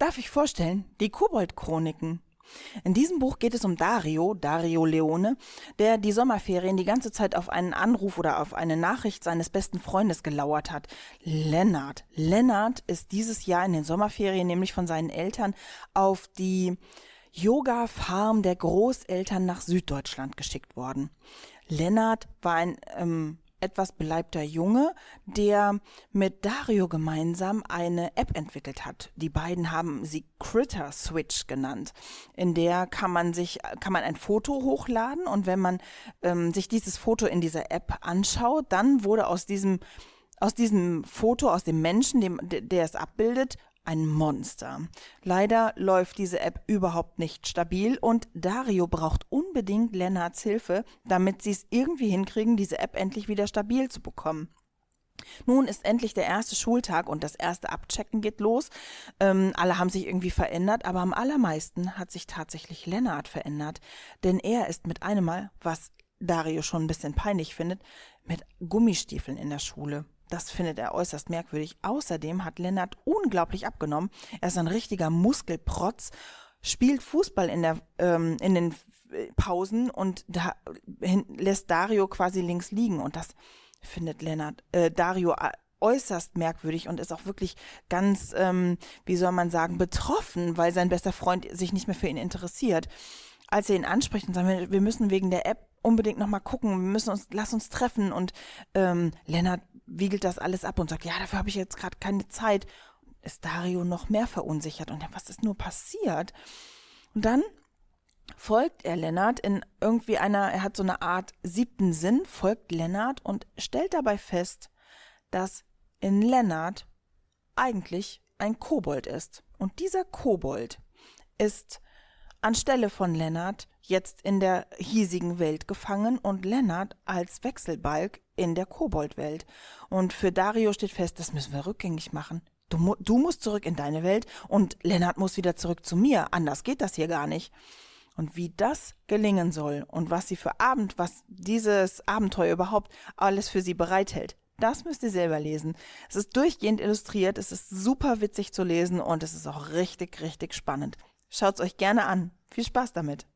darf ich vorstellen, die Kobold-Chroniken. In diesem Buch geht es um Dario, Dario Leone, der die Sommerferien die ganze Zeit auf einen Anruf oder auf eine Nachricht seines besten Freundes gelauert hat. Lennart. Lennart ist dieses Jahr in den Sommerferien nämlich von seinen Eltern auf die Yoga-Farm der Großeltern nach Süddeutschland geschickt worden. Lennart war ein ähm, etwas beleibter Junge, der mit Dario gemeinsam eine App entwickelt hat. Die beiden haben sie Critter Switch genannt. In der kann man sich, kann man ein Foto hochladen und wenn man ähm, sich dieses Foto in dieser App anschaut, dann wurde aus diesem aus diesem Foto, aus dem Menschen, dem, der es abbildet, ein Monster. Leider läuft diese App überhaupt nicht stabil und Dario braucht unbedingt Lennarts Hilfe, damit sie es irgendwie hinkriegen, diese App endlich wieder stabil zu bekommen. Nun ist endlich der erste Schultag und das erste Abchecken geht los. Ähm, alle haben sich irgendwie verändert, aber am allermeisten hat sich tatsächlich Lennart verändert. Denn er ist mit einem Mal, was Dario schon ein bisschen peinlich findet, mit Gummistiefeln in der Schule. Das findet er äußerst merkwürdig. Außerdem hat Lennart unglaublich abgenommen. Er ist ein richtiger Muskelprotz, spielt Fußball in, der, ähm, in den Pausen und da lässt Dario quasi links liegen. Und das findet Lennart, äh, Dario äußerst merkwürdig und ist auch wirklich ganz, ähm, wie soll man sagen, betroffen, weil sein bester Freund sich nicht mehr für ihn interessiert. Als er ihn anspricht und sagt, wir müssen wegen der App unbedingt nochmal gucken, wir müssen uns, lass uns treffen und ähm, Lennart wiegelt das alles ab und sagt, ja, dafür habe ich jetzt gerade keine Zeit. Ist Dario noch mehr verunsichert und was ist nur passiert? Und dann folgt er Lennart in irgendwie einer, er hat so eine Art siebten Sinn, folgt Lennart und stellt dabei fest, dass in Lennart eigentlich ein Kobold ist. Und dieser Kobold ist anstelle von Lennart jetzt in der hiesigen Welt gefangen und Lennart als Wechselbalg in der Koboldwelt. Und für Dario steht fest, das müssen wir rückgängig machen. Du, du musst zurück in deine Welt und Lennart muss wieder zurück zu mir. Anders geht das hier gar nicht. Und wie das gelingen soll und was sie für Abend, was dieses Abenteuer überhaupt alles für sie bereithält, das müsst ihr selber lesen. Es ist durchgehend illustriert, es ist super witzig zu lesen und es ist auch richtig, richtig spannend. Schaut's euch gerne an. Viel Spaß damit.